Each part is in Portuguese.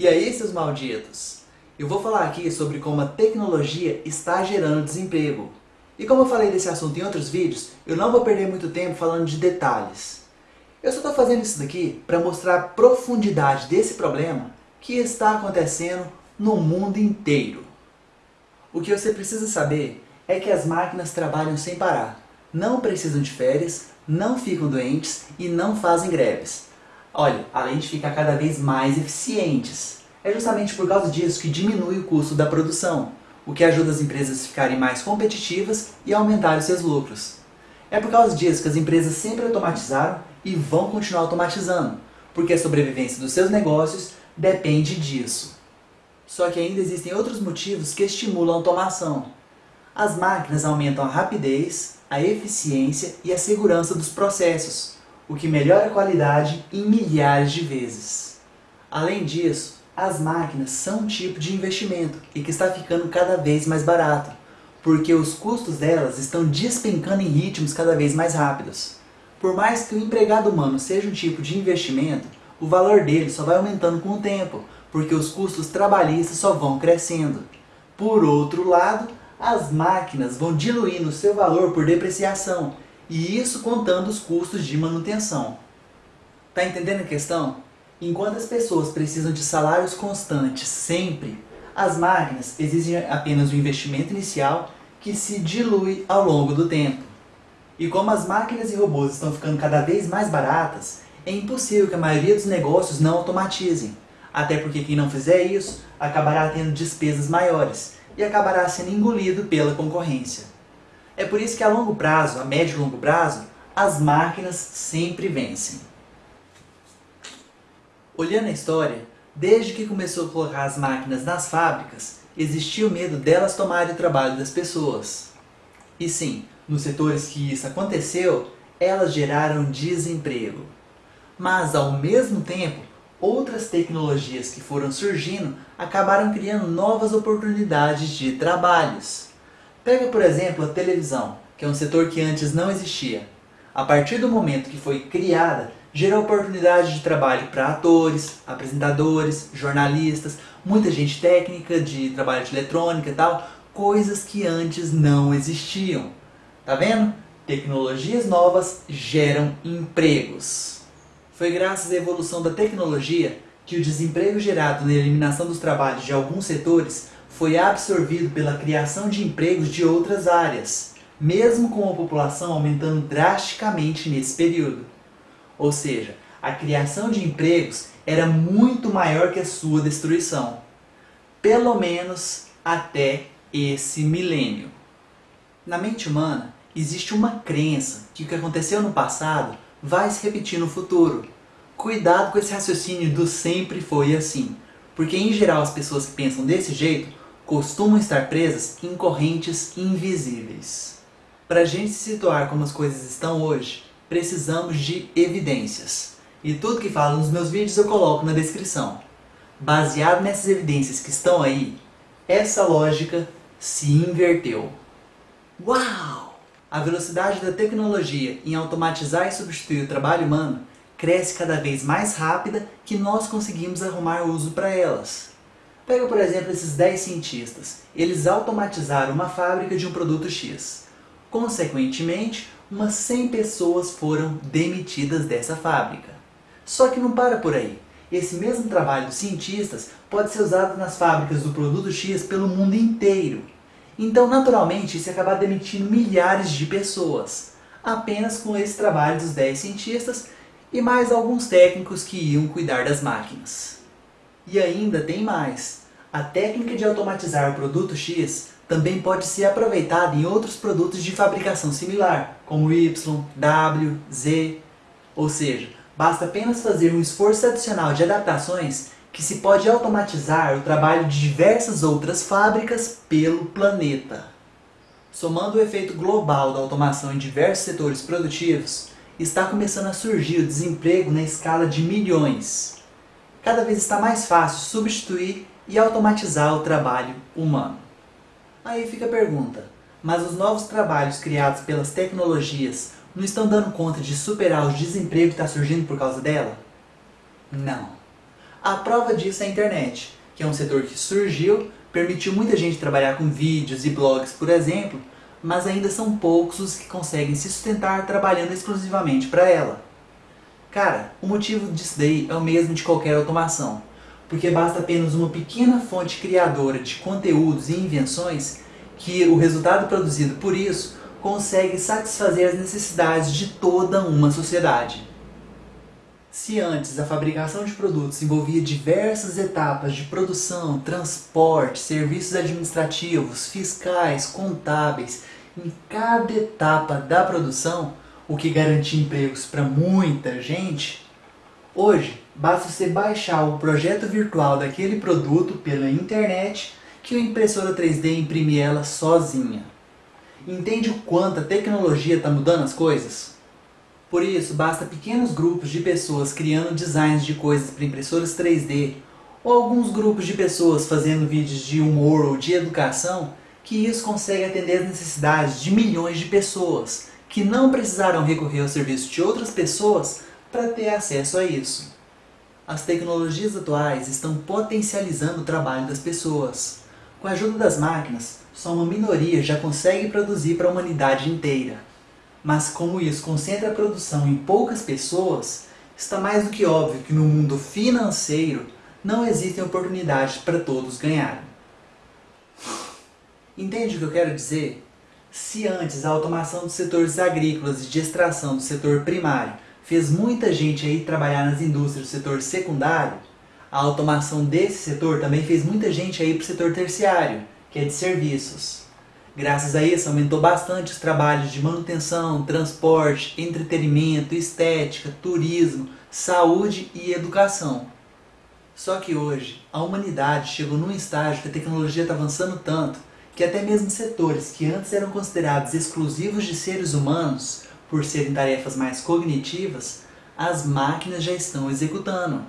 E aí, seus malditos? Eu vou falar aqui sobre como a tecnologia está gerando desemprego. E como eu falei desse assunto em outros vídeos, eu não vou perder muito tempo falando de detalhes. Eu só estou fazendo isso daqui para mostrar a profundidade desse problema que está acontecendo no mundo inteiro. O que você precisa saber é que as máquinas trabalham sem parar. Não precisam de férias, não ficam doentes e não fazem greves. Olha, além de ficar cada vez mais eficientes. É justamente por causa disso que diminui o custo da produção, o que ajuda as empresas a ficarem mais competitivas e aumentar os seus lucros. É por causa disso que as empresas sempre automatizaram e vão continuar automatizando, porque a sobrevivência dos seus negócios depende disso. Só que ainda existem outros motivos que estimulam a automação. As máquinas aumentam a rapidez, a eficiência e a segurança dos processos, o que melhora a qualidade em milhares de vezes. Além disso, as máquinas são um tipo de investimento e que está ficando cada vez mais barato, porque os custos delas estão despencando em ritmos cada vez mais rápidos. Por mais que o empregado humano seja um tipo de investimento, o valor dele só vai aumentando com o tempo, porque os custos trabalhistas só vão crescendo. Por outro lado, as máquinas vão diluindo seu valor por depreciação, e isso contando os custos de manutenção. Tá entendendo a questão? Enquanto as pessoas precisam de salários constantes sempre, as máquinas exigem apenas o investimento inicial que se dilui ao longo do tempo. E como as máquinas e robôs estão ficando cada vez mais baratas, é impossível que a maioria dos negócios não automatizem. Até porque quem não fizer isso acabará tendo despesas maiores e acabará sendo engolido pela concorrência. É por isso que a longo prazo, a médio e longo prazo, as máquinas sempre vencem. Olhando a história, desde que começou a colocar as máquinas nas fábricas, existia o medo delas tomarem o trabalho das pessoas. E sim, nos setores que isso aconteceu, elas geraram desemprego. Mas, ao mesmo tempo, outras tecnologias que foram surgindo acabaram criando novas oportunidades de trabalhos. Pega, por exemplo, a televisão, que é um setor que antes não existia. A partir do momento que foi criada, gerou oportunidade de trabalho para atores, apresentadores, jornalistas, muita gente técnica de trabalho de eletrônica e tal, coisas que antes não existiam. Tá vendo? Tecnologias novas geram empregos. Foi graças à evolução da tecnologia que o desemprego gerado na eliminação dos trabalhos de alguns setores foi absorvido pela criação de empregos de outras áreas, mesmo com a população aumentando drasticamente nesse período. Ou seja, a criação de empregos era muito maior que a sua destruição. Pelo menos até esse milênio. Na mente humana, existe uma crença que o que aconteceu no passado vai se repetir no futuro. Cuidado com esse raciocínio do sempre foi assim, porque em geral as pessoas que pensam desse jeito costumam estar presas em correntes invisíveis. Para a gente se situar como as coisas estão hoje, precisamos de evidências. E tudo que falo nos meus vídeos eu coloco na descrição. Baseado nessas evidências que estão aí, essa lógica se inverteu. Uau! A velocidade da tecnologia em automatizar e substituir o trabalho humano cresce cada vez mais rápida que nós conseguimos arrumar uso para elas. Pega por exemplo esses 10 cientistas. Eles automatizaram uma fábrica de um produto X. Consequentemente, umas 100 pessoas foram demitidas dessa fábrica. Só que não para por aí. Esse mesmo trabalho dos cientistas pode ser usado nas fábricas do produto X pelo mundo inteiro. Então, naturalmente, isso acabar demitindo milhares de pessoas, apenas com esse trabalho dos 10 cientistas e mais alguns técnicos que iam cuidar das máquinas. E ainda tem mais. A técnica de automatizar o produto X também pode ser aproveitada em outros produtos de fabricação similar, como Y, W, Z. Ou seja, basta apenas fazer um esforço adicional de adaptações que se pode automatizar o trabalho de diversas outras fábricas pelo planeta. Somando o efeito global da automação em diversos setores produtivos, está começando a surgir o desemprego na escala de milhões. Cada vez está mais fácil substituir e automatizar o trabalho humano. Aí fica a pergunta, mas os novos trabalhos criados pelas tecnologias não estão dando conta de superar o desemprego que está surgindo por causa dela? Não. A prova disso é a internet, que é um setor que surgiu, permitiu muita gente trabalhar com vídeos e blogs, por exemplo, mas ainda são poucos os que conseguem se sustentar trabalhando exclusivamente para ela. Cara, o motivo disso daí é o mesmo de qualquer automação, porque basta apenas uma pequena fonte criadora de conteúdos e invenções que o resultado produzido por isso consegue satisfazer as necessidades de toda uma sociedade. Se antes a fabricação de produtos envolvia diversas etapas de produção, transporte, serviços administrativos, fiscais, contábeis, em cada etapa da produção, o que garantia empregos para muita gente, hoje basta você baixar o projeto virtual daquele produto pela internet que a impressora 3D imprime ela sozinha. Entende o quanto a tecnologia está mudando as coisas? Por isso, basta pequenos grupos de pessoas criando designs de coisas para impressoras 3D ou alguns grupos de pessoas fazendo vídeos de humor ou de educação que isso consegue atender as necessidades de milhões de pessoas que não precisarão recorrer ao serviço de outras pessoas para ter acesso a isso. As tecnologias atuais estão potencializando o trabalho das pessoas. Com a ajuda das máquinas, só uma minoria já consegue produzir para a humanidade inteira. Mas como isso concentra a produção em poucas pessoas, está mais do que óbvio que no mundo financeiro não existem oportunidades para todos ganharem. Entende o que eu quero dizer? Se antes a automação dos setores agrícolas e de extração do setor primário fez muita gente aí trabalhar nas indústrias do setor secundário, a automação desse setor também fez muita gente aí para o setor terciário, que é de serviços. Graças a isso aumentou bastante os trabalhos de manutenção, transporte, entretenimento, estética, turismo, saúde e educação. Só que hoje a humanidade chegou num estágio que a tecnologia está avançando tanto que até mesmo setores que antes eram considerados exclusivos de seres humanos, por serem tarefas mais cognitivas, as máquinas já estão executando.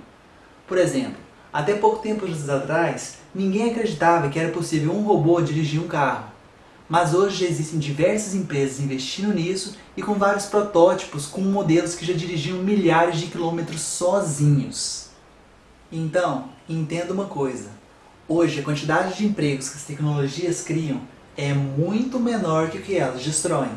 Por exemplo, até pouco tempo atrás, ninguém acreditava que era possível um robô dirigir um carro. Mas hoje já existem diversas empresas investindo nisso e com vários protótipos com modelos que já dirigiam milhares de quilômetros sozinhos. Então, entenda uma coisa. Hoje, a quantidade de empregos que as tecnologias criam é muito menor que o que elas destroem.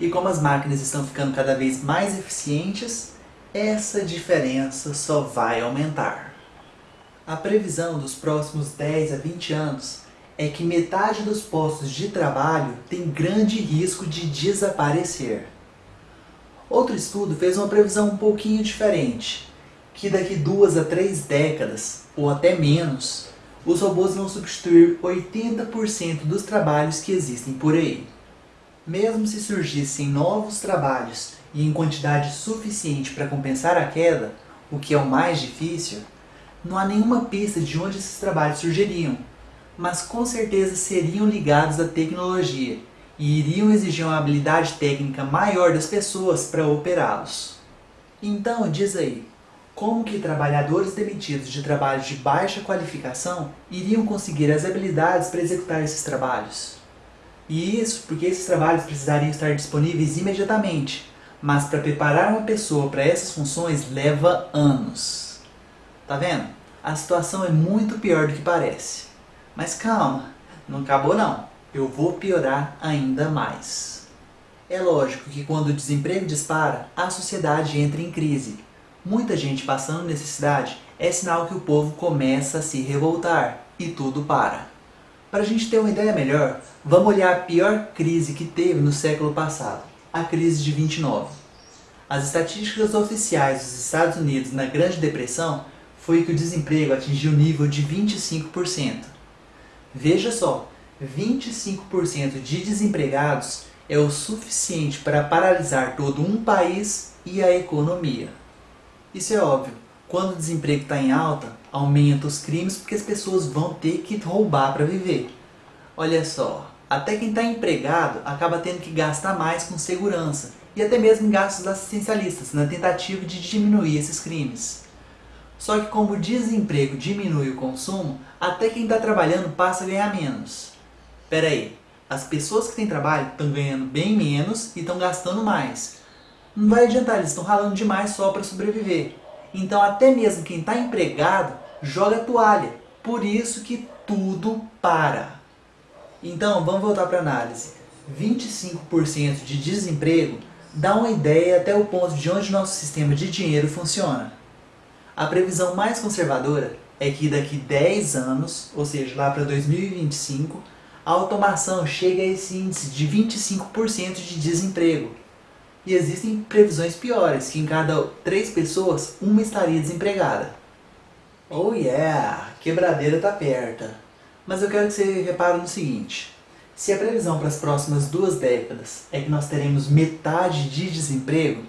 E como as máquinas estão ficando cada vez mais eficientes, essa diferença só vai aumentar. A previsão dos próximos 10 a 20 anos é que metade dos postos de trabalho tem grande risco de desaparecer. Outro estudo fez uma previsão um pouquinho diferente, que daqui duas a três décadas, ou até menos, os robôs vão substituir 80% dos trabalhos que existem por aí. Mesmo se surgissem novos trabalhos e em quantidade suficiente para compensar a queda, o que é o mais difícil, não há nenhuma pista de onde esses trabalhos surgiriam, mas com certeza seriam ligados à tecnologia e iriam exigir uma habilidade técnica maior das pessoas para operá-los. Então, diz aí, como que trabalhadores demitidos de trabalhos de baixa qualificação iriam conseguir as habilidades para executar esses trabalhos? E isso porque esses trabalhos precisariam estar disponíveis imediatamente, mas para preparar uma pessoa para essas funções leva anos. Tá vendo? A situação é muito pior do que parece. Mas calma, não acabou não. Eu vou piorar ainda mais. É lógico que quando o desemprego dispara, a sociedade entra em crise muita gente passando necessidade, é sinal que o povo começa a se revoltar e tudo para. Para a gente ter uma ideia melhor, vamos olhar a pior crise que teve no século passado, a crise de 29. As estatísticas oficiais dos Estados Unidos na Grande Depressão foi que o desemprego atingiu o nível de 25%. Veja só, 25% de desempregados é o suficiente para paralisar todo um país e a economia. Isso é óbvio. Quando o desemprego está em alta, aumenta os crimes porque as pessoas vão ter que roubar para viver. Olha só, até quem está empregado acaba tendo que gastar mais com segurança e até mesmo gastos assistencialistas na tentativa de diminuir esses crimes. Só que como o desemprego diminui o consumo, até quem está trabalhando passa a ganhar menos. Pera aí, as pessoas que têm trabalho estão ganhando bem menos e estão gastando mais. Não vai adiantar, eles estão ralando demais só para sobreviver. Então até mesmo quem está empregado joga a toalha. Por isso que tudo para. Então vamos voltar para a análise. 25% de desemprego dá uma ideia até o ponto de onde nosso sistema de dinheiro funciona. A previsão mais conservadora é que daqui 10 anos, ou seja, lá para 2025, a automação chega a esse índice de 25% de desemprego. E existem previsões piores, que em cada 3 pessoas, uma estaria desempregada. Oh yeah, quebradeira tá perto. Mas eu quero que você repare no seguinte. Se a previsão para as próximas duas décadas é que nós teremos metade de desemprego,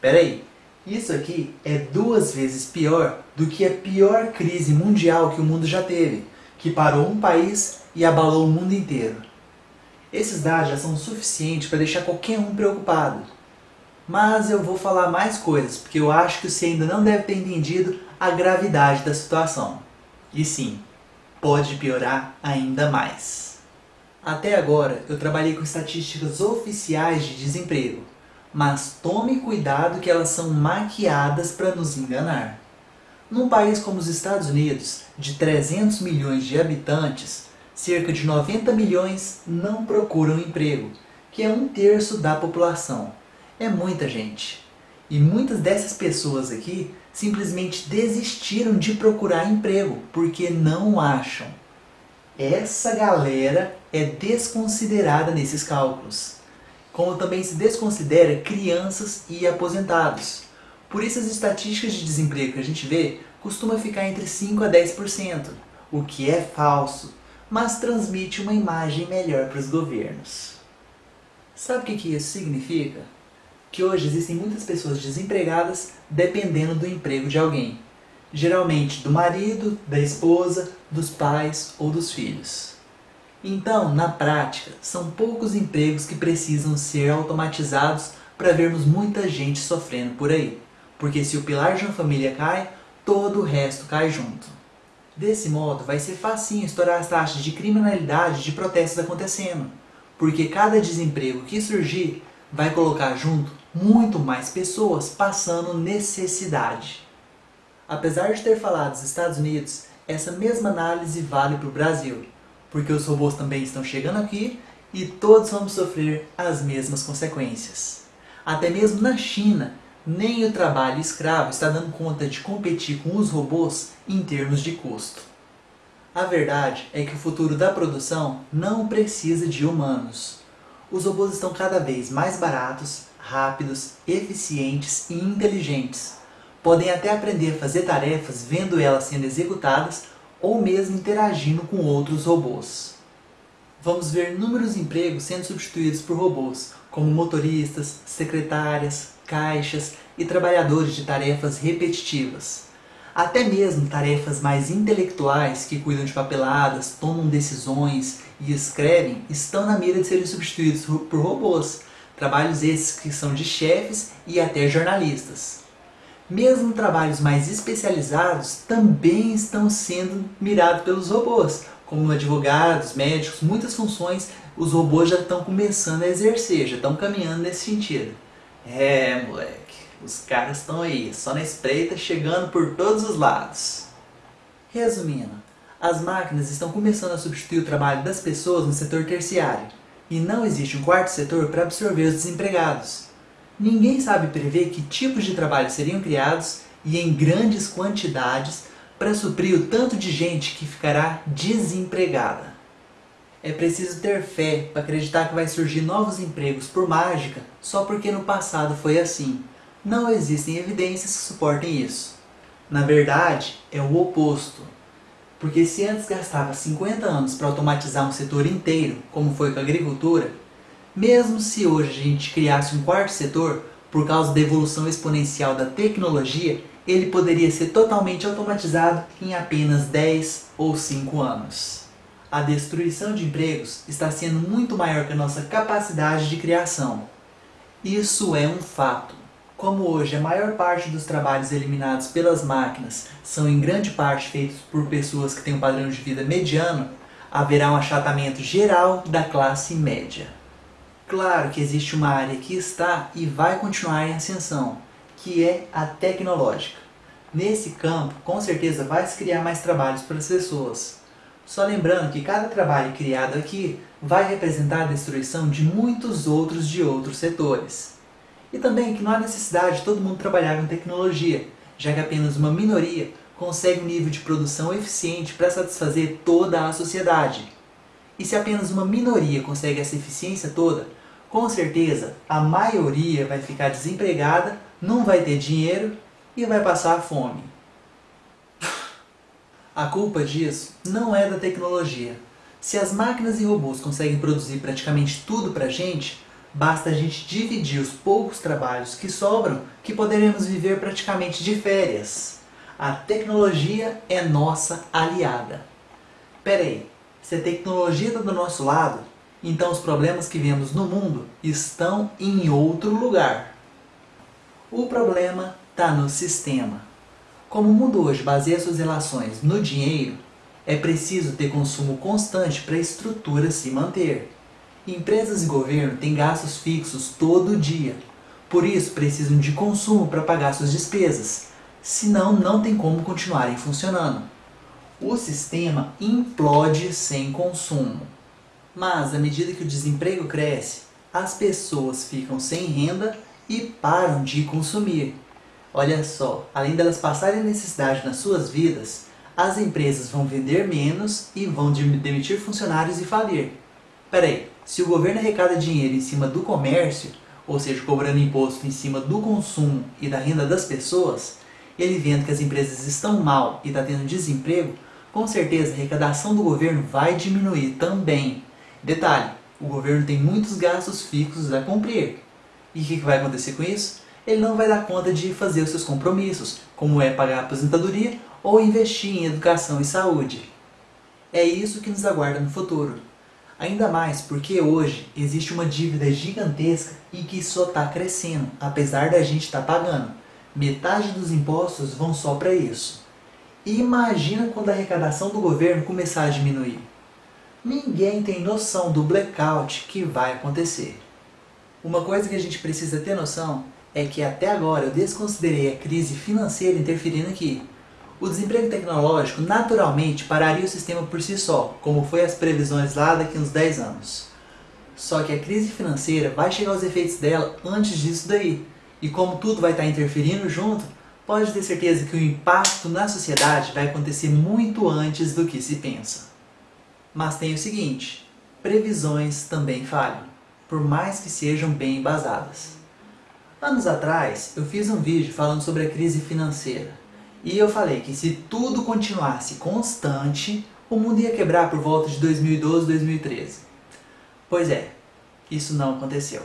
peraí, isso aqui é duas vezes pior do que a pior crise mundial que o mundo já teve, que parou um país e abalou o mundo inteiro. Esses dados já são suficientes para deixar qualquer um preocupado. Mas eu vou falar mais coisas, porque eu acho que você ainda não deve ter entendido a gravidade da situação. E sim, pode piorar ainda mais. Até agora eu trabalhei com estatísticas oficiais de desemprego, mas tome cuidado que elas são maquiadas para nos enganar. Num país como os Estados Unidos, de 300 milhões de habitantes, cerca de 90 milhões não procuram emprego, que é um terço da população. É muita gente. E muitas dessas pessoas aqui simplesmente desistiram de procurar emprego porque não acham. Essa galera é desconsiderada nesses cálculos, como também se desconsidera crianças e aposentados. Por isso as estatísticas de desemprego que a gente vê costuma ficar entre 5 a 10%, o que é falso, mas transmite uma imagem melhor para os governos. Sabe o que isso significa? Que hoje existem muitas pessoas desempregadas dependendo do emprego de alguém. Geralmente do marido, da esposa, dos pais ou dos filhos. Então, na prática, são poucos empregos que precisam ser automatizados para vermos muita gente sofrendo por aí. Porque se o pilar de uma família cai, todo o resto cai junto. Desse modo, vai ser facinho estourar as taxas de criminalidade de protestos acontecendo. Porque cada desemprego que surgir vai colocar junto muito mais pessoas passando necessidade. Apesar de ter falado dos Estados Unidos, essa mesma análise vale para o Brasil, porque os robôs também estão chegando aqui e todos vamos sofrer as mesmas consequências. Até mesmo na China, nem o trabalho escravo está dando conta de competir com os robôs em termos de custo. A verdade é que o futuro da produção não precisa de humanos. Os robôs estão cada vez mais baratos, rápidos, eficientes e inteligentes. Podem até aprender a fazer tarefas vendo elas sendo executadas ou mesmo interagindo com outros robôs. Vamos ver inúmeros empregos sendo substituídos por robôs, como motoristas, secretárias, caixas e trabalhadores de tarefas repetitivas. Até mesmo tarefas mais intelectuais que cuidam de papeladas, tomam decisões e escrevem estão na mira de serem substituídos por robôs, trabalhos esses que são de chefes e até jornalistas. Mesmo trabalhos mais especializados também estão sendo mirados pelos robôs, como advogados, médicos, muitas funções os robôs já estão começando a exercer, já estão caminhando nesse sentido. É, moleque, os caras estão aí, só na espreita, chegando por todos os lados. Resumindo, as máquinas estão começando a substituir o trabalho das pessoas no setor terciário, e não existe um quarto setor para absorver os desempregados. Ninguém sabe prever que tipos de trabalho seriam criados e em grandes quantidades para suprir o tanto de gente que ficará desempregada. É preciso ter fé para acreditar que vai surgir novos empregos por mágica só porque no passado foi assim. Não existem evidências que suportem isso. Na verdade, é o oposto. Porque se antes gastava 50 anos para automatizar um setor inteiro, como foi com a agricultura, mesmo se hoje a gente criasse um quarto setor, por causa da evolução exponencial da tecnologia, ele poderia ser totalmente automatizado em apenas 10 ou 5 anos. A destruição de empregos está sendo muito maior que a nossa capacidade de criação. Isso é um fato. Como hoje a maior parte dos trabalhos eliminados pelas máquinas são em grande parte feitos por pessoas que têm um padrão de vida mediano, haverá um achatamento geral da classe média. Claro que existe uma área que está e vai continuar em ascensão, que é a tecnológica. Nesse campo, com certeza vai se criar mais trabalhos para as pessoas. Só lembrando que cada trabalho criado aqui vai representar a destruição de muitos outros de outros setores. E também que não há necessidade de todo mundo trabalhar com tecnologia, já que apenas uma minoria consegue um nível de produção eficiente para satisfazer toda a sociedade. E se apenas uma minoria consegue essa eficiência toda, com certeza a maioria vai ficar desempregada, não vai ter dinheiro e vai passar fome. A culpa disso não é da tecnologia. Se as máquinas e robôs conseguem produzir praticamente tudo pra gente, basta a gente dividir os poucos trabalhos que sobram que poderemos viver praticamente de férias. A tecnologia é nossa aliada. Pera aí, se a tecnologia está do nosso lado, então os problemas que vemos no mundo estão em outro lugar. O problema está no sistema. Como o mundo hoje baseia suas relações no dinheiro, é preciso ter consumo constante para a estrutura se manter. Empresas e governo têm gastos fixos todo dia, por isso precisam de consumo para pagar suas despesas, senão não tem como continuarem funcionando. O sistema implode sem consumo. Mas, à medida que o desemprego cresce, as pessoas ficam sem renda e param de consumir. Olha só, além delas passarem necessidade nas suas vidas, as empresas vão vender menos e vão demitir funcionários e falir. Peraí, se o governo arrecada dinheiro em cima do comércio, ou seja, cobrando imposto em cima do consumo e da renda das pessoas, ele vendo que as empresas estão mal e está tendo desemprego, com certeza a arrecadação do governo vai diminuir também. Detalhe, o governo tem muitos gastos fixos a cumprir. E o que vai acontecer com isso? ele não vai dar conta de fazer os seus compromissos, como é pagar a aposentadoria ou investir em educação e saúde. É isso que nos aguarda no futuro. Ainda mais porque hoje existe uma dívida gigantesca e que só está crescendo, apesar da gente estar tá pagando. Metade dos impostos vão só para isso. E imagina quando a arrecadação do governo começar a diminuir. Ninguém tem noção do blackout que vai acontecer. Uma coisa que a gente precisa ter noção é que até agora eu desconsiderei a crise financeira interferindo aqui. O desemprego tecnológico naturalmente pararia o sistema por si só, como foi as previsões lá daqui uns 10 anos. Só que a crise financeira vai chegar aos efeitos dela antes disso daí. E como tudo vai estar interferindo junto, pode ter certeza que o impacto na sociedade vai acontecer muito antes do que se pensa. Mas tem o seguinte, previsões também falham, por mais que sejam bem embasadas. Anos atrás, eu fiz um vídeo falando sobre a crise financeira. E eu falei que se tudo continuasse constante, o mundo ia quebrar por volta de 2012, 2013. Pois é, isso não aconteceu.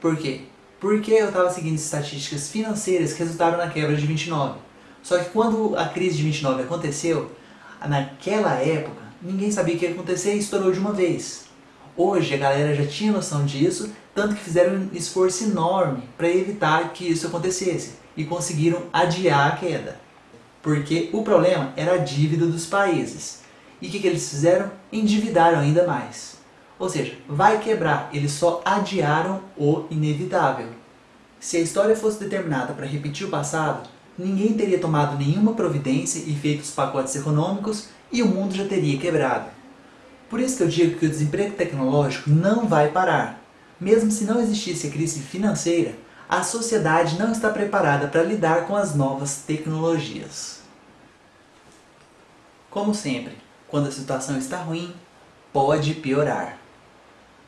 Por quê? Porque eu estava seguindo estatísticas financeiras que resultaram na quebra de 29. Só que quando a crise de 29 aconteceu, naquela época, ninguém sabia o que ia acontecer e estourou de uma vez. Hoje a galera já tinha noção disso tanto que fizeram um esforço enorme para evitar que isso acontecesse e conseguiram adiar a queda. Porque o problema era a dívida dos países. E o que, que eles fizeram? Endividaram ainda mais. Ou seja, vai quebrar, eles só adiaram o inevitável. Se a história fosse determinada para repetir o passado, ninguém teria tomado nenhuma providência e feito os pacotes econômicos e o mundo já teria quebrado. Por isso que eu digo que o desemprego tecnológico não vai parar. Mesmo se não existisse a crise financeira, a sociedade não está preparada para lidar com as novas tecnologias. Como sempre, quando a situação está ruim, pode piorar.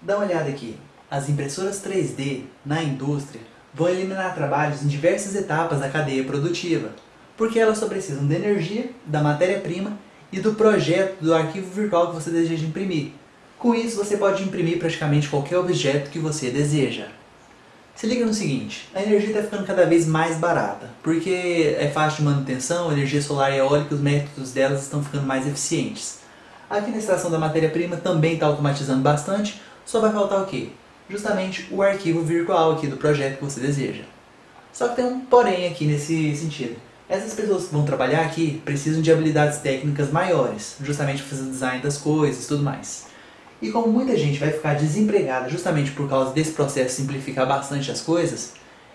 Dá uma olhada aqui. As impressoras 3D na indústria vão eliminar trabalhos em diversas etapas da cadeia produtiva, porque elas só precisam da energia, da matéria-prima e do projeto do arquivo virtual que você deseja imprimir, com isso, você pode imprimir praticamente qualquer objeto que você deseja. Se liga no seguinte, a energia está ficando cada vez mais barata, porque é fácil de manutenção, energia solar e eólica, os métodos delas estão ficando mais eficientes. Aqui na da matéria-prima também está automatizando bastante, só vai faltar o quê? Justamente o arquivo virtual aqui do projeto que você deseja. Só que tem um porém aqui nesse sentido. Essas pessoas que vão trabalhar aqui precisam de habilidades técnicas maiores, justamente para fazer o design das coisas e tudo mais. E como muita gente vai ficar desempregada justamente por causa desse processo simplificar bastante as coisas,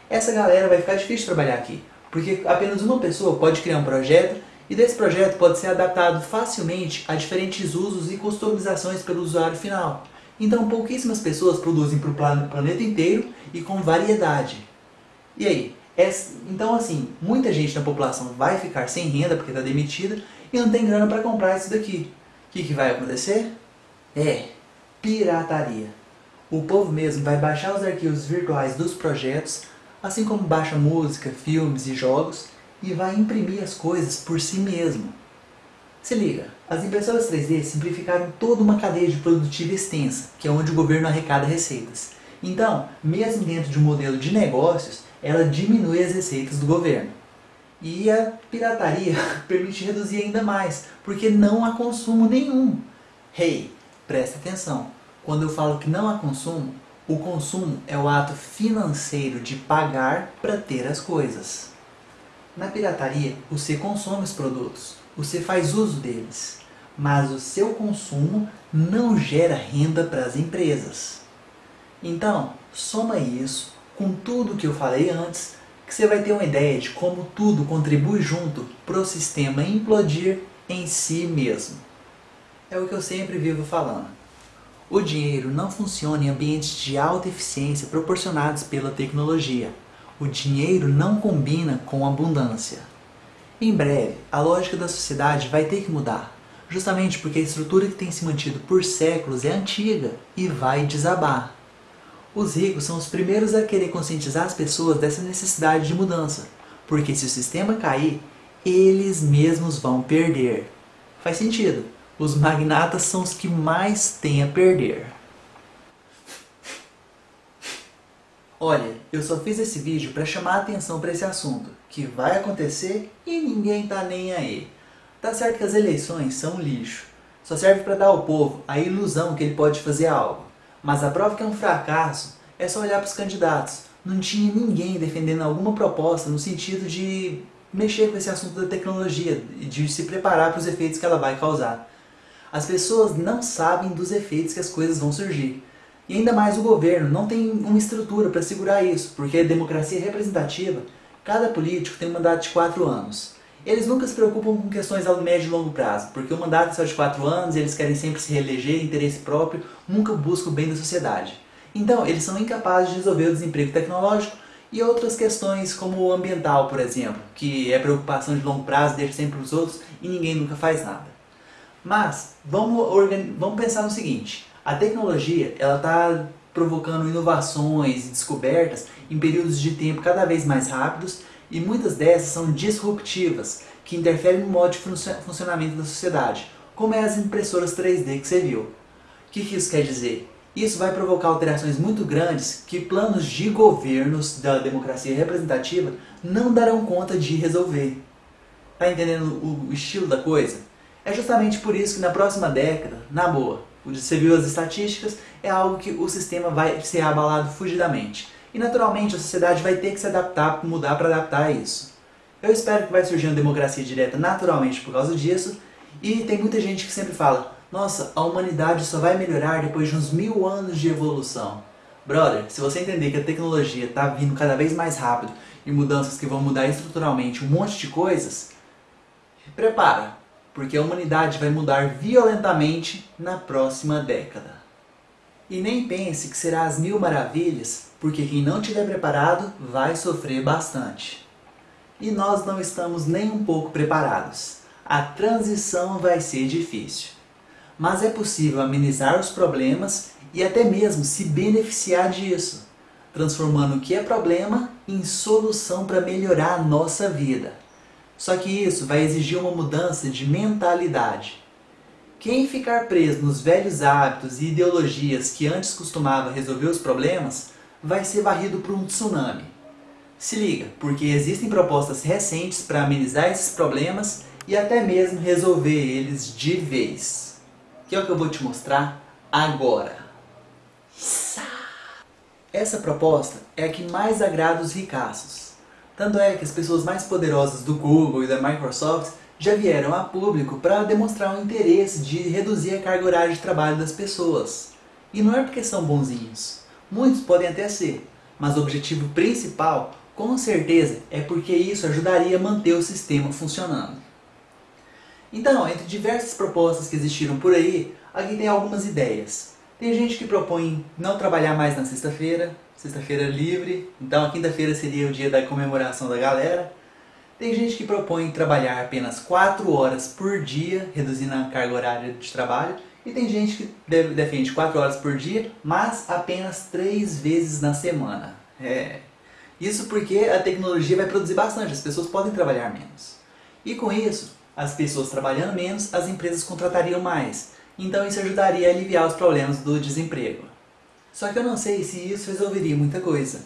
essa galera vai ficar difícil trabalhar aqui, porque apenas uma pessoa pode criar um projeto e desse projeto pode ser adaptado facilmente a diferentes usos e customizações pelo usuário final. Então pouquíssimas pessoas produzem para o planeta inteiro e com variedade. E aí? Então assim, muita gente na população vai ficar sem renda porque está demitida e não tem grana para comprar isso daqui. O que, que vai acontecer? É pirataria. O povo mesmo vai baixar os arquivos virtuais dos projetos, assim como baixa música, filmes e jogos, e vai imprimir as coisas por si mesmo. Se liga, as impressoras 3D simplificaram toda uma cadeia de produtiva extensa, que é onde o governo arrecada receitas. Então, mesmo dentro de um modelo de negócios, ela diminui as receitas do governo. E a pirataria permite reduzir ainda mais, porque não há consumo nenhum. Hey, presta atenção, quando eu falo que não há consumo, o consumo é o ato financeiro de pagar para ter as coisas. Na pirataria, você consome os produtos, você faz uso deles, mas o seu consumo não gera renda para as empresas. Então, soma isso com tudo que eu falei antes, que você vai ter uma ideia de como tudo contribui junto para o sistema implodir em si mesmo. É o que eu sempre vivo falando. O dinheiro não funciona em ambientes de alta eficiência proporcionados pela tecnologia o dinheiro não combina com abundância. Em breve, a lógica da sociedade vai ter que mudar, justamente porque a estrutura que tem se mantido por séculos é antiga e vai desabar. Os ricos são os primeiros a querer conscientizar as pessoas dessa necessidade de mudança, porque se o sistema cair, eles mesmos vão perder. Faz sentido, os magnatas são os que mais têm a perder. Olha, eu só fiz esse vídeo para chamar a atenção para esse assunto, que vai acontecer e ninguém tá nem aí. Tá certo que as eleições são lixo, só serve para dar ao povo a ilusão que ele pode fazer algo. Mas a prova que é um fracasso é só olhar para os candidatos. Não tinha ninguém defendendo alguma proposta no sentido de mexer com esse assunto da tecnologia e de se preparar para os efeitos que ela vai causar. As pessoas não sabem dos efeitos que as coisas vão surgir. E ainda mais o governo não tem uma estrutura para segurar isso, porque a democracia representativa, cada político tem um mandato de 4 anos. Eles nunca se preocupam com questões a médio e longo prazo, porque o mandato é só de 4 anos, eles querem sempre se reeleger, interesse próprio, nunca buscam o bem da sociedade. Então, eles são incapazes de resolver o desemprego tecnológico e outras questões como o ambiental, por exemplo, que é preocupação de longo prazo, deixa sempre os outros e ninguém nunca faz nada. Mas, vamos, vamos pensar no seguinte, a tecnologia ela está provocando inovações e descobertas em períodos de tempo cada vez mais rápidos e muitas dessas são disruptivas, que interferem no modo de funcionamento da sociedade, como é as impressoras 3D que você viu. O que, que isso quer dizer? Isso vai provocar alterações muito grandes que planos de governos da democracia representativa não darão conta de resolver. Tá entendendo o estilo da coisa? É justamente por isso que na próxima década, na boa, você viu as estatísticas, é algo que o sistema vai ser abalado fugidamente. E naturalmente a sociedade vai ter que se adaptar, mudar para adaptar a isso. Eu espero que vai surgir uma democracia direta naturalmente por causa disso, e tem muita gente que sempre fala, nossa, a humanidade só vai melhorar depois de uns mil anos de evolução. Brother, se você entender que a tecnologia está vindo cada vez mais rápido e mudanças que vão mudar estruturalmente um monte de coisas, prepara, porque a humanidade vai mudar violentamente na próxima década. E nem pense que será as mil maravilhas, porque quem não estiver preparado vai sofrer bastante. E nós não estamos nem um pouco preparados. A transição vai ser difícil. Mas é possível amenizar os problemas e até mesmo se beneficiar disso, transformando o que é problema em solução para melhorar a nossa vida. Só que isso vai exigir uma mudança de mentalidade. Quem ficar preso nos velhos hábitos e ideologias que antes costumava resolver os problemas, vai ser varrido por um tsunami. Se liga, porque existem propostas recentes para amenizar esses problemas e até mesmo resolver eles de vez. Que é o que eu vou te mostrar agora. Essa proposta é a que mais agrada os ricaços. Tanto é que as pessoas mais poderosas do Google e da Microsoft já vieram a público para demonstrar o interesse de reduzir a carga horária de trabalho das pessoas. E não é porque são bonzinhos. Muitos podem até ser, mas o objetivo principal Com certeza é porque isso ajudaria a manter o sistema funcionando. Então, entre diversas propostas que existiram por aí, aqui tem algumas ideias. Tem gente que propõe não trabalhar mais na sexta-feira, sexta-feira livre, então a quinta-feira seria o dia da comemoração da galera. Tem gente que propõe trabalhar apenas 4 horas por dia, reduzindo a carga horária de trabalho. E tem gente que defende 4 horas por dia, mas apenas 3 vezes na semana. É. Isso porque a tecnologia vai produzir bastante, as pessoas podem trabalhar menos. E com isso, as pessoas trabalhando menos, as empresas contratariam mais. Então isso ajudaria a aliviar os problemas do desemprego. Só que eu não sei se isso resolveria muita coisa.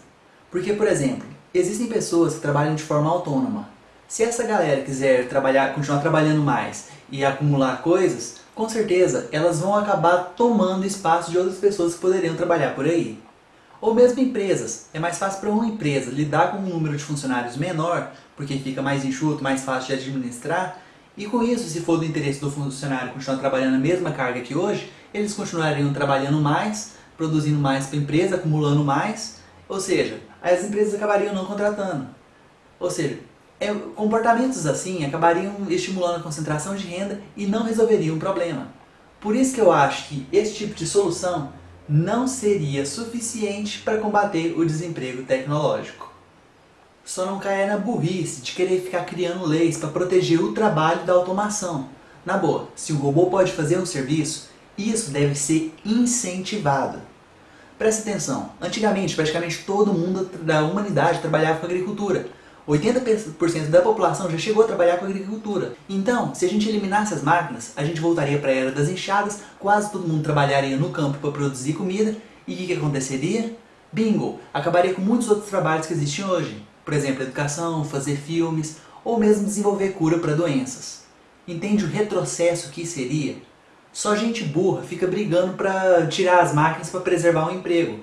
Porque, por exemplo, existem pessoas que trabalham de forma autônoma. Se essa galera quiser trabalhar, continuar trabalhando mais e acumular coisas, com certeza elas vão acabar tomando espaço de outras pessoas que poderiam trabalhar por aí. Ou mesmo empresas. É mais fácil para uma empresa lidar com um número de funcionários menor, porque fica mais enxuto, mais fácil de administrar, e com isso, se for do interesse do funcionário continuar trabalhando a mesma carga que hoje, eles continuariam trabalhando mais, produzindo mais para a empresa, acumulando mais, ou seja, as empresas acabariam não contratando. Ou seja, é, comportamentos assim acabariam estimulando a concentração de renda e não resolveriam o problema. Por isso que eu acho que esse tipo de solução não seria suficiente para combater o desemprego tecnológico. Só não caia na burrice de querer ficar criando leis para proteger o trabalho da automação. Na boa, se o robô pode fazer um serviço, isso deve ser incentivado. Preste atenção, antigamente praticamente todo mundo da humanidade trabalhava com agricultura. 80% da população já chegou a trabalhar com agricultura. Então, se a gente eliminasse as máquinas, a gente voltaria para a era das enxadas, quase todo mundo trabalharia no campo para produzir comida, e o que, que aconteceria? Bingo! Acabaria com muitos outros trabalhos que existem hoje. Por exemplo, educação, fazer filmes, ou mesmo desenvolver cura para doenças. Entende o retrocesso que seria? Só gente burra fica brigando para tirar as máquinas para preservar o emprego.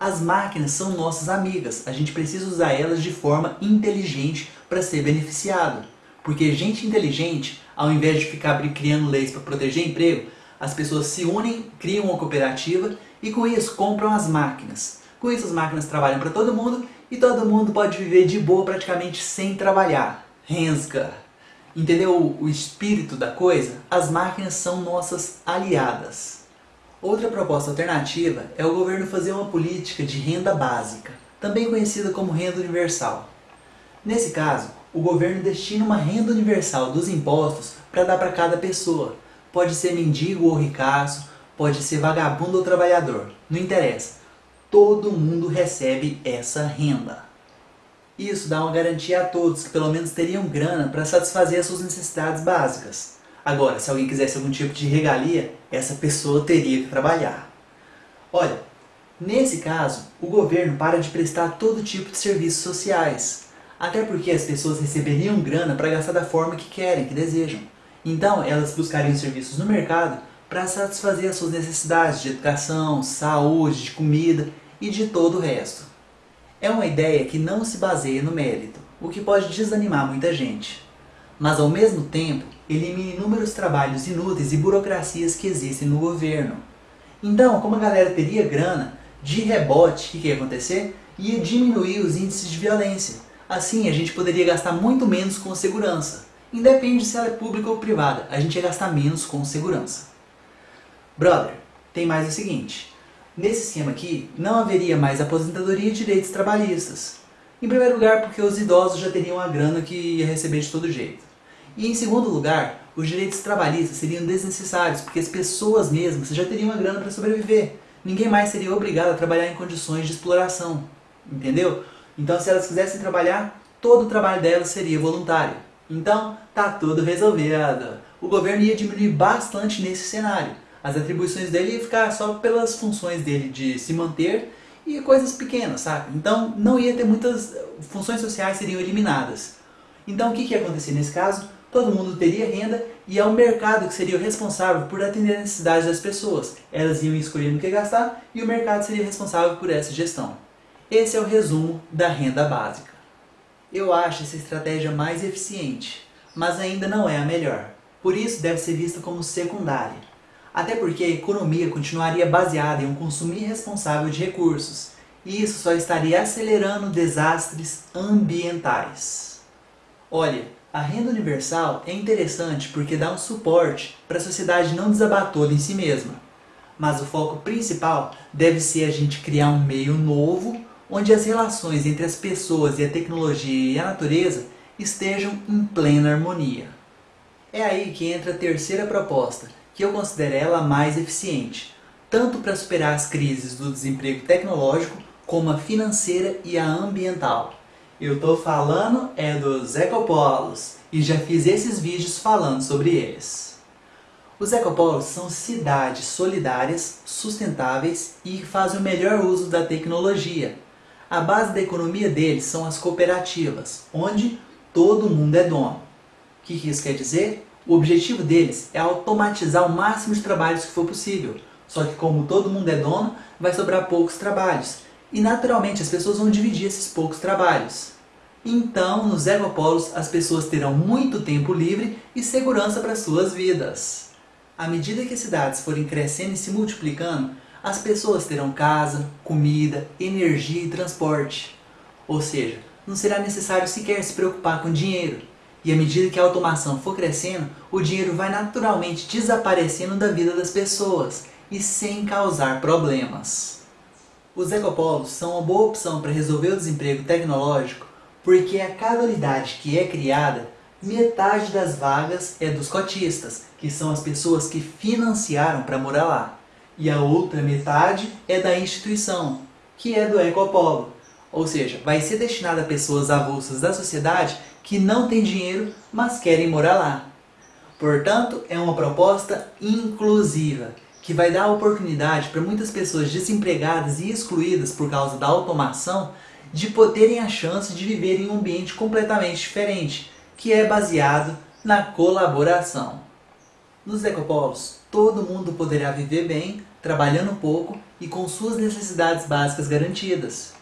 As máquinas são nossas amigas, a gente precisa usar elas de forma inteligente para ser beneficiado. Porque gente inteligente, ao invés de ficar criando leis para proteger emprego, as pessoas se unem, criam uma cooperativa e com isso compram as máquinas. Com isso as máquinas trabalham para todo mundo e todo mundo pode viver de boa praticamente sem trabalhar. Renska! Entendeu o espírito da coisa? As máquinas são nossas aliadas. Outra proposta alternativa é o governo fazer uma política de renda básica, também conhecida como renda universal. Nesse caso, o governo destina uma renda universal dos impostos para dar para cada pessoa. Pode ser mendigo ou ricaço, pode ser vagabundo ou trabalhador, não interessa. Todo mundo recebe essa renda. Isso dá uma garantia a todos que pelo menos teriam grana para satisfazer as suas necessidades básicas. Agora, se alguém quisesse algum tipo de regalia, essa pessoa teria que trabalhar. Olha, nesse caso, o governo para de prestar todo tipo de serviços sociais. Até porque as pessoas receberiam grana para gastar da forma que querem, que desejam. Então, elas buscariam serviços no mercado para satisfazer as suas necessidades de educação, saúde, de comida e de todo o resto. É uma ideia que não se baseia no mérito, o que pode desanimar muita gente. Mas ao mesmo tempo, elimina inúmeros trabalhos inúteis e burocracias que existem no governo. Então, como a galera teria grana, de rebote, o que, ia acontecer? Ia diminuir os índices de violência. Assim, a gente poderia gastar muito menos com segurança. Independe se ela é pública ou privada, a gente ia gastar menos com segurança. Brother, tem mais o seguinte. Nesse esquema aqui, não haveria mais aposentadoria e direitos trabalhistas. Em primeiro lugar, porque os idosos já teriam a grana que ia receber de todo jeito. E em segundo lugar, os direitos trabalhistas seriam desnecessários, porque as pessoas mesmas já teriam a grana para sobreviver. Ninguém mais seria obrigado a trabalhar em condições de exploração. Entendeu? Então, se elas quisessem trabalhar, todo o trabalho delas seria voluntário. Então, tá tudo resolvido. O governo ia diminuir bastante nesse cenário as atribuições dele iam ficar só pelas funções dele de se manter e coisas pequenas, sabe? Então não ia ter muitas funções sociais seriam eliminadas. Então o que, que ia acontecer nesse caso? Todo mundo teria renda e é o mercado que seria o responsável por atender a necessidade das pessoas. Elas iam escolher no que gastar e o mercado seria responsável por essa gestão. Esse é o resumo da renda básica. Eu acho essa estratégia mais eficiente, mas ainda não é a melhor. Por isso deve ser vista como secundária até porque a economia continuaria baseada em um consumo irresponsável de recursos. e isso só estaria acelerando desastres ambientais. Olha, a renda universal é interessante porque dá um suporte para a sociedade não desabar toda em si mesma. Mas o foco principal deve ser a gente criar um meio novo onde as relações entre as pessoas e a tecnologia e a natureza estejam em plena harmonia. É aí que entra a terceira proposta, que eu considero ela mais eficiente, tanto para superar as crises do desemprego tecnológico, como a financeira e a ambiental. Eu estou falando é dos ecopolos, e já fiz esses vídeos falando sobre eles. Os ecopolos são cidades solidárias, sustentáveis e que fazem o melhor uso da tecnologia. A base da economia deles são as cooperativas, onde todo mundo é dono. O que isso quer dizer? O objetivo deles é automatizar o máximo de trabalhos que for possível. Só que como todo mundo é dono, vai sobrar poucos trabalhos. E naturalmente as pessoas vão dividir esses poucos trabalhos. Então, nos ecopolos, as pessoas terão muito tempo livre e segurança para suas vidas. À medida que as cidades forem crescendo e se multiplicando, as pessoas terão casa, comida, energia e transporte. Ou seja, não será necessário sequer se preocupar com dinheiro. E à medida que a automação for crescendo, o dinheiro vai naturalmente desaparecendo da vida das pessoas e sem causar problemas. Os ecopolos são uma boa opção para resolver o desemprego tecnológico porque a cada unidade que é criada, metade das vagas é dos cotistas, que são as pessoas que financiaram para morar lá. E a outra metade é da instituição, que é do ecopolo, ou seja, vai ser destinada a pessoas avulsas da sociedade que não têm dinheiro, mas querem morar lá. Portanto, é uma proposta inclusiva, que vai dar oportunidade para muitas pessoas desempregadas e excluídas por causa da automação de terem a chance de viver em um ambiente completamente diferente, que é baseado na colaboração. Nos ecopolos, todo mundo poderá viver bem, trabalhando pouco e com suas necessidades básicas garantidas.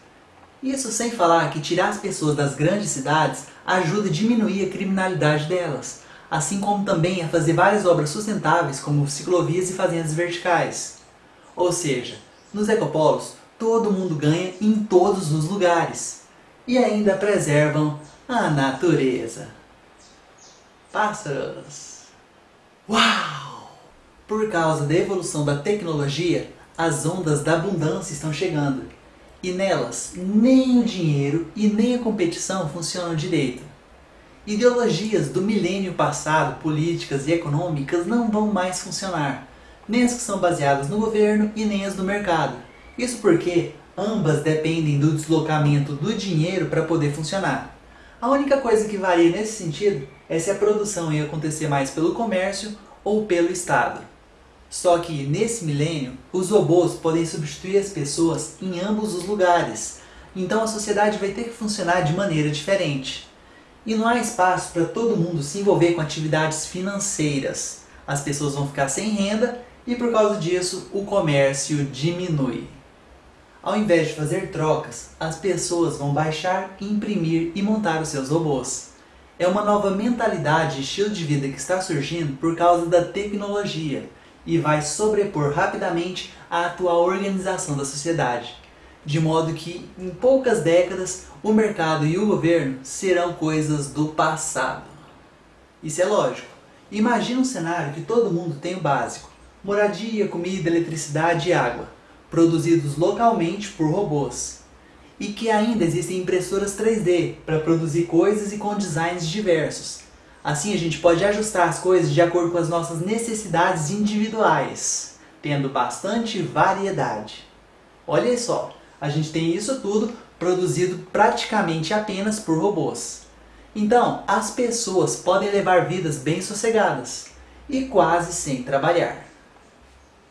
Isso sem falar que tirar as pessoas das grandes cidades ajuda a diminuir a criminalidade delas, assim como também a fazer várias obras sustentáveis como ciclovias e fazendas verticais. Ou seja, nos ecopolos, todo mundo ganha em todos os lugares e ainda preservam a natureza. Pássaros! Uau! Por causa da evolução da tecnologia, as ondas da abundância estão chegando e nelas, nem o dinheiro e nem a competição funcionam direito. Ideologias do milênio passado, políticas e econômicas, não vão mais funcionar. Nem as que são baseadas no governo e nem as do mercado. Isso porque ambas dependem do deslocamento do dinheiro para poder funcionar. A única coisa que varia nesse sentido é se a produção ia acontecer mais pelo comércio ou pelo Estado. Só que nesse milênio, os robôs podem substituir as pessoas em ambos os lugares. Então a sociedade vai ter que funcionar de maneira diferente. E não há espaço para todo mundo se envolver com atividades financeiras. As pessoas vão ficar sem renda e por causa disso o comércio diminui. Ao invés de fazer trocas, as pessoas vão baixar, imprimir e montar os seus robôs. É uma nova mentalidade e estilo de vida que está surgindo por causa da tecnologia e vai sobrepor rapidamente a atual organização da sociedade, de modo que em poucas décadas o mercado e o governo serão coisas do passado. Isso é lógico. Imagina um cenário que todo mundo tem o básico, moradia, comida, eletricidade e água, produzidos localmente por robôs. E que ainda existem impressoras 3D para produzir coisas e com designs diversos, Assim a gente pode ajustar as coisas de acordo com as nossas necessidades individuais, tendo bastante variedade. Olha só, a gente tem isso tudo produzido praticamente apenas por robôs. Então, as pessoas podem levar vidas bem sossegadas e quase sem trabalhar.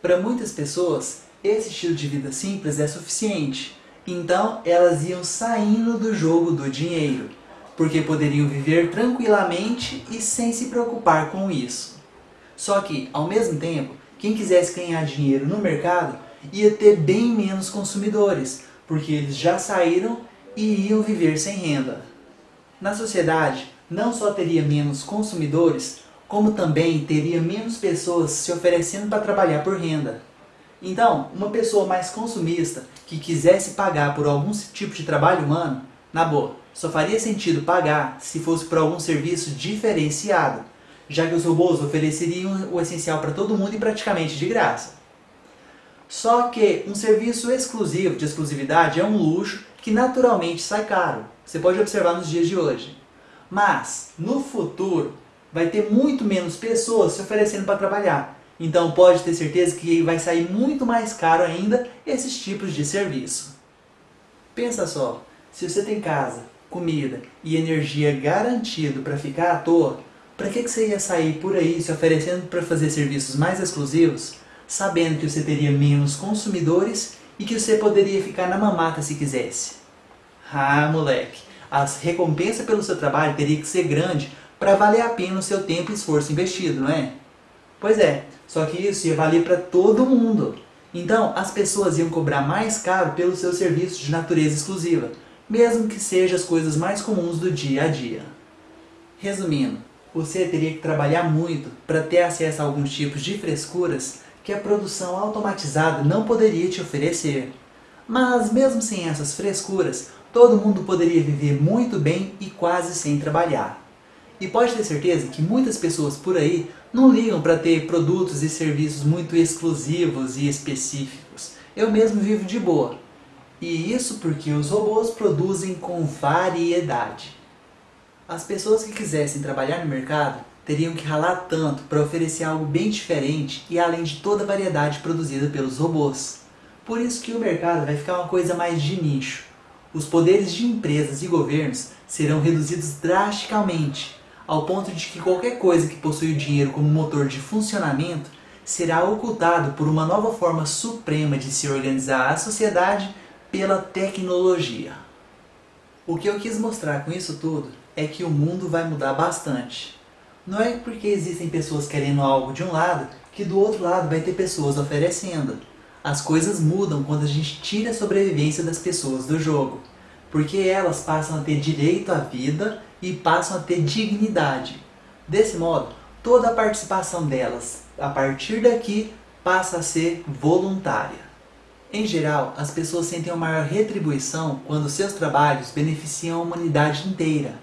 Para muitas pessoas, esse estilo de vida simples é suficiente, então elas iam saindo do jogo do dinheiro porque poderiam viver tranquilamente e sem se preocupar com isso. Só que, ao mesmo tempo, quem quisesse ganhar dinheiro no mercado ia ter bem menos consumidores, porque eles já saíram e iam viver sem renda. Na sociedade, não só teria menos consumidores, como também teria menos pessoas se oferecendo para trabalhar por renda. Então, uma pessoa mais consumista que quisesse pagar por algum tipo de trabalho humano, na boa, só faria sentido pagar se fosse por algum serviço diferenciado, já que os robôs ofereceriam o essencial para todo mundo e praticamente de graça. Só que um serviço exclusivo de exclusividade é um luxo que naturalmente sai caro. Você pode observar nos dias de hoje. Mas, no futuro, vai ter muito menos pessoas se oferecendo para trabalhar. Então pode ter certeza que vai sair muito mais caro ainda esses tipos de serviço. Pensa só, se você tem casa, comida e energia garantido para ficar à toa, para que, que você ia sair por aí se oferecendo para fazer serviços mais exclusivos, sabendo que você teria menos consumidores e que você poderia ficar na mamata se quisesse? Ah, moleque, a recompensa pelo seu trabalho teria que ser grande para valer a pena o seu tempo e esforço investido, não é? Pois é, só que isso ia valer para todo mundo. Então, as pessoas iam cobrar mais caro pelos seus serviços de natureza exclusiva, mesmo que sejam as coisas mais comuns do dia a dia. Resumindo, você teria que trabalhar muito para ter acesso a alguns tipos de frescuras que a produção automatizada não poderia te oferecer. Mas mesmo sem essas frescuras, todo mundo poderia viver muito bem e quase sem trabalhar. E pode ter certeza que muitas pessoas por aí não ligam para ter produtos e serviços muito exclusivos e específicos. Eu mesmo vivo de boa. E isso porque os robôs produzem com variedade. As pessoas que quisessem trabalhar no mercado teriam que ralar tanto para oferecer algo bem diferente e além de toda a variedade produzida pelos robôs. Por isso que o mercado vai ficar uma coisa mais de nicho. Os poderes de empresas e governos serão reduzidos drasticamente ao ponto de que qualquer coisa que possui o dinheiro como motor de funcionamento será ocultado por uma nova forma suprema de se organizar a sociedade pela tecnologia. O que eu quis mostrar com isso tudo é que o mundo vai mudar bastante. Não é porque existem pessoas querendo algo de um lado que do outro lado vai ter pessoas oferecendo. As coisas mudam quando a gente tira a sobrevivência das pessoas do jogo, porque elas passam a ter direito à vida e passam a ter dignidade. Desse modo, toda a participação delas, a partir daqui, passa a ser voluntária. Em geral, as pessoas sentem uma maior retribuição quando seus trabalhos beneficiam a humanidade inteira.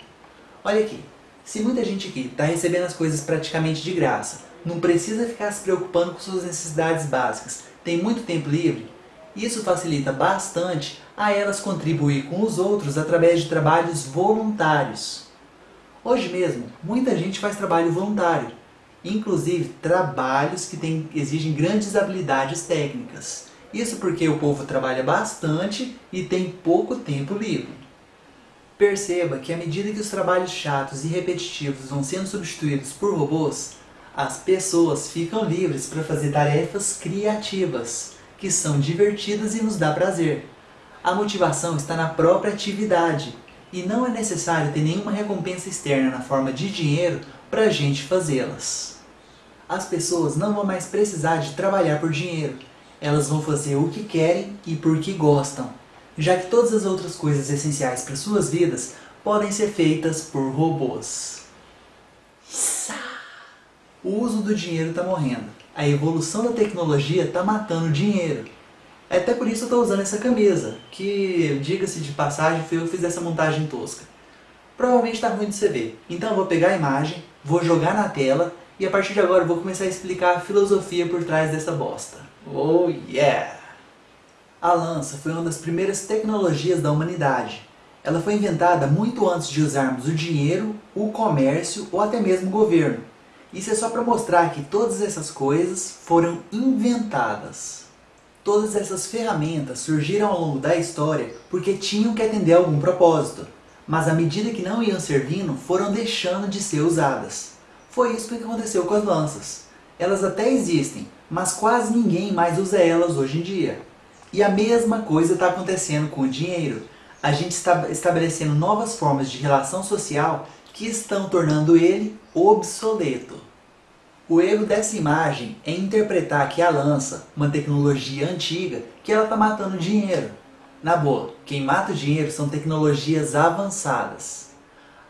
Olha aqui, se muita gente aqui está recebendo as coisas praticamente de graça, não precisa ficar se preocupando com suas necessidades básicas, tem muito tempo livre, isso facilita bastante a elas contribuir com os outros através de trabalhos voluntários. Hoje mesmo, muita gente faz trabalho voluntário, inclusive trabalhos que tem, exigem grandes habilidades técnicas. Isso porque o povo trabalha bastante e tem pouco tempo livre. Perceba que à medida que os trabalhos chatos e repetitivos vão sendo substituídos por robôs, as pessoas ficam livres para fazer tarefas criativas, que são divertidas e nos dá prazer. A motivação está na própria atividade, e não é necessário ter nenhuma recompensa externa na forma de dinheiro para a gente fazê-las. As pessoas não vão mais precisar de trabalhar por dinheiro, elas vão fazer o que querem e porque gostam, já que todas as outras coisas essenciais para suas vidas podem ser feitas por robôs. O uso do dinheiro está morrendo, a evolução da tecnologia está matando o dinheiro. É até por isso eu estou usando essa camisa, que, diga-se de passagem, foi eu que fiz essa montagem tosca. Provavelmente está ruim de você ver, então eu vou pegar a imagem, vou jogar na tela e a partir de agora eu vou começar a explicar a filosofia por trás dessa bosta. Oh yeah! A lança foi uma das primeiras tecnologias da humanidade. Ela foi inventada muito antes de usarmos o dinheiro, o comércio ou até mesmo o governo. Isso é só para mostrar que todas essas coisas foram inventadas. Todas essas ferramentas surgiram ao longo da história porque tinham que atender a algum propósito, mas à medida que não iam servindo, foram deixando de ser usadas. Foi isso que aconteceu com as lanças. Elas até existem, mas quase ninguém mais usa elas hoje em dia. E a mesma coisa está acontecendo com o dinheiro. A gente está estabelecendo novas formas de relação social que estão tornando ele obsoleto. O erro dessa imagem é interpretar que a lança, uma tecnologia antiga, que ela está matando dinheiro. Na boa, quem mata o dinheiro são tecnologias avançadas.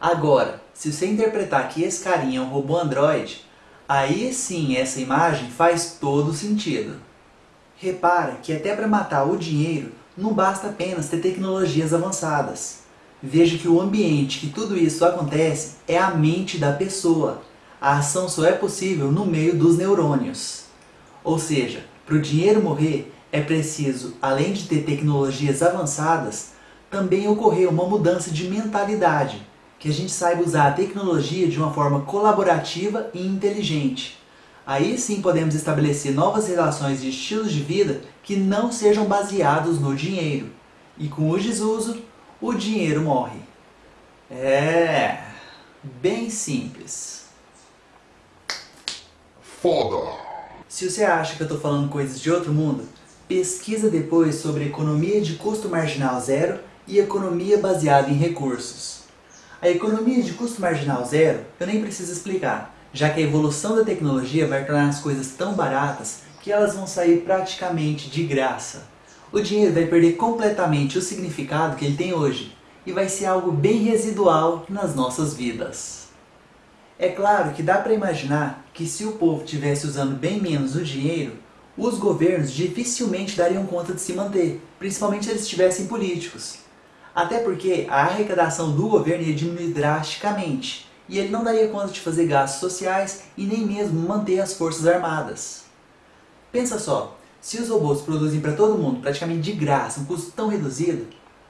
Agora, se você interpretar que esse carinha é um robô android, aí sim essa imagem faz todo sentido. Repara que até para matar o dinheiro não basta apenas ter tecnologias avançadas. Veja que o ambiente que tudo isso acontece é a mente da pessoa. A ação só é possível no meio dos neurônios. Ou seja, para o dinheiro morrer, é preciso, além de ter tecnologias avançadas, também ocorrer uma mudança de mentalidade, que a gente saiba usar a tecnologia de uma forma colaborativa e inteligente. Aí sim podemos estabelecer novas relações de estilos de vida que não sejam baseados no dinheiro. E com o desuso, o dinheiro morre. É... bem simples. Foda! Se você acha que eu estou falando coisas de outro mundo, pesquisa depois sobre economia de custo marginal zero e economia baseada em recursos. A economia de custo marginal zero eu nem preciso explicar, já que a evolução da tecnologia vai tornar as coisas tão baratas que elas vão sair praticamente de graça. O dinheiro vai perder completamente o significado que ele tem hoje e vai ser algo bem residual nas nossas vidas. É claro que dá para imaginar que se o povo tivesse usando bem menos o dinheiro, os governos dificilmente dariam conta de se manter, principalmente se eles estivessem políticos. Até porque a arrecadação do governo ia diminuir drasticamente, e ele não daria conta de fazer gastos sociais e nem mesmo manter as forças armadas. Pensa só, se os robôs produzem para todo mundo praticamente de graça, um custo tão reduzido,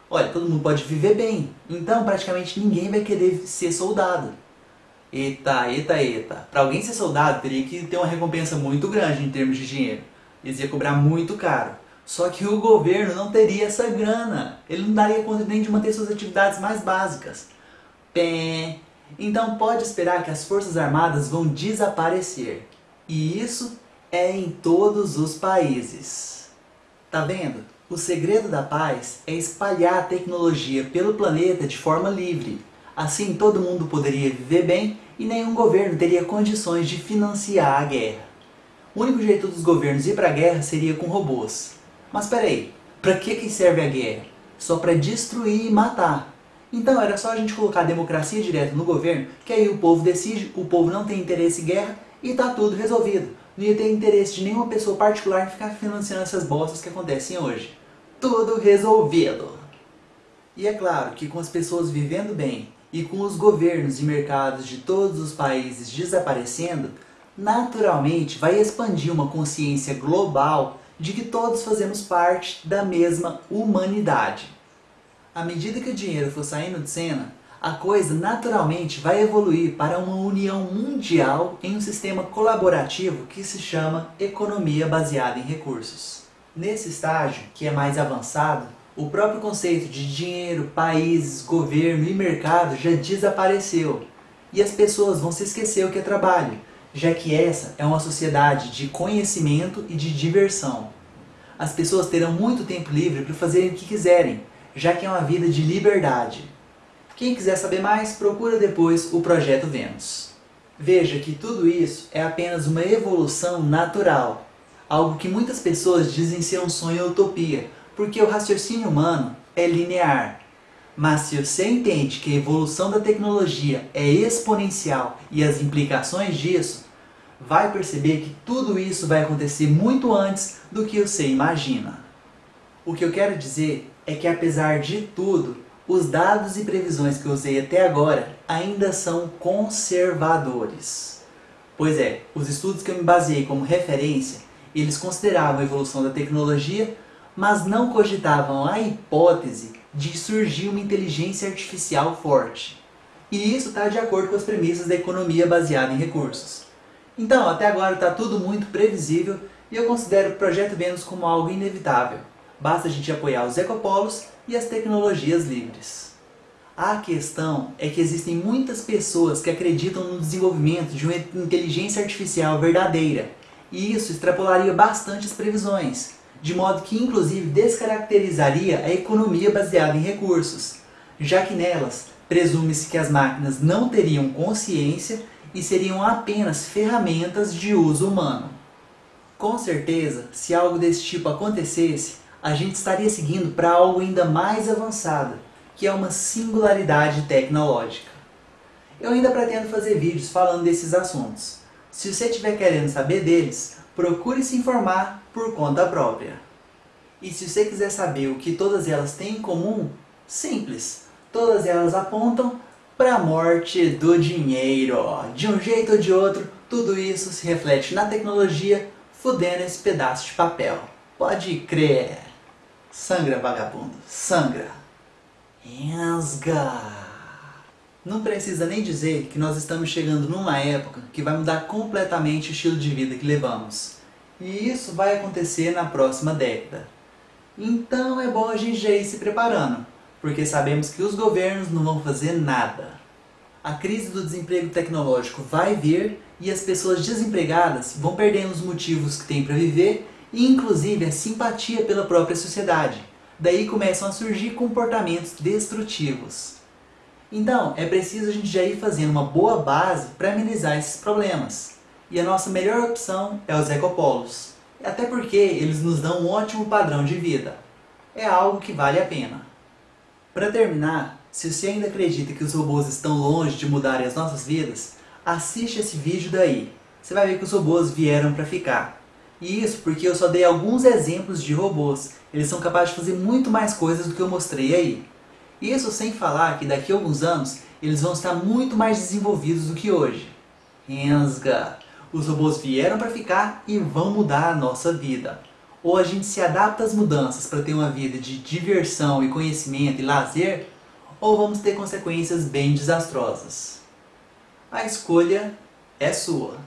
olha, todo mundo pode viver bem, então praticamente ninguém vai querer ser soldado. Eita, eita, eita. Para alguém ser soldado teria que ter uma recompensa muito grande em termos de dinheiro. Eles iam cobrar muito caro. Só que o governo não teria essa grana. Ele não daria conta nem de manter suas atividades mais básicas. Pé. Então pode esperar que as forças armadas vão desaparecer. E isso é em todos os países. Tá vendo? O segredo da paz é espalhar a tecnologia pelo planeta de forma livre. Assim todo mundo poderia viver bem e nenhum governo teria condições de financiar a guerra. O único jeito dos governos ir para a guerra seria com robôs. Mas peraí, para que, que serve a guerra? Só para destruir e matar. Então era só a gente colocar a democracia direto no governo, que aí o povo decide, o povo não tem interesse em guerra e tá tudo resolvido. Não ia ter interesse de nenhuma pessoa particular em ficar financiando essas bostas que acontecem hoje. Tudo resolvido! E é claro que com as pessoas vivendo bem e com os governos e mercados de todos os países desaparecendo, naturalmente vai expandir uma consciência global de que todos fazemos parte da mesma humanidade. À medida que o dinheiro for saindo de cena, a coisa naturalmente vai evoluir para uma união mundial em um sistema colaborativo que se chama economia baseada em recursos. Nesse estágio, que é mais avançado, o próprio conceito de dinheiro, países, governo e mercado já desapareceu. E as pessoas vão se esquecer o que é trabalho, já que essa é uma sociedade de conhecimento e de diversão. As pessoas terão muito tempo livre para fazerem o que quiserem, já que é uma vida de liberdade. Quem quiser saber mais, procura depois o Projeto Vênus. Veja que tudo isso é apenas uma evolução natural, algo que muitas pessoas dizem ser um sonho ou utopia, porque o raciocínio humano é linear. Mas se você entende que a evolução da tecnologia é exponencial e as implicações disso, vai perceber que tudo isso vai acontecer muito antes do que você imagina. O que eu quero dizer é que apesar de tudo, os dados e previsões que eu usei até agora ainda são conservadores. Pois é, os estudos que eu me baseei como referência, eles consideravam a evolução da tecnologia, mas não cogitavam a hipótese de surgir uma inteligência artificial forte. E isso está de acordo com as premissas da economia baseada em recursos. Então, até agora está tudo muito previsível e eu considero o Projeto Vênus como algo inevitável. Basta a gente apoiar os ecopolos e as tecnologias livres. A questão é que existem muitas pessoas que acreditam no desenvolvimento de uma inteligência artificial verdadeira, e isso extrapolaria bastante as previsões, de modo que inclusive descaracterizaria a economia baseada em recursos, já que nelas presume-se que as máquinas não teriam consciência e seriam apenas ferramentas de uso humano. Com certeza, se algo desse tipo acontecesse, a gente estaria seguindo para algo ainda mais avançado, que é uma singularidade tecnológica. Eu ainda pretendo fazer vídeos falando desses assuntos. Se você estiver querendo saber deles, procure se informar por conta própria. E se você quiser saber o que todas elas têm em comum, simples, todas elas apontam para a morte do dinheiro. De um jeito ou de outro, tudo isso se reflete na tecnologia, fudendo esse pedaço de papel. Pode crer. Sangra, vagabundo, sangra. Ensga. Não precisa nem dizer que nós estamos chegando numa época que vai mudar completamente o estilo de vida que levamos. E isso vai acontecer na próxima década. Então é bom a gente já ir se preparando, porque sabemos que os governos não vão fazer nada. A crise do desemprego tecnológico vai vir e as pessoas desempregadas vão perdendo os motivos que têm para viver e inclusive a simpatia pela própria sociedade. Daí começam a surgir comportamentos destrutivos. Então, é preciso a gente já ir fazendo uma boa base para amenizar esses problemas. E a nossa melhor opção é os ecopolos. Até porque eles nos dão um ótimo padrão de vida. É algo que vale a pena. Para terminar, se você ainda acredita que os robôs estão longe de mudarem as nossas vidas, assiste esse vídeo daí. Você vai ver que os robôs vieram para ficar. E isso porque eu só dei alguns exemplos de robôs. Eles são capazes de fazer muito mais coisas do que eu mostrei aí. Isso sem falar que daqui a alguns anos eles vão estar muito mais desenvolvidos do que hoje. Rensga! Os robôs vieram para ficar e vão mudar a nossa vida. Ou a gente se adapta às mudanças para ter uma vida de diversão e conhecimento e lazer, ou vamos ter consequências bem desastrosas. A escolha é sua.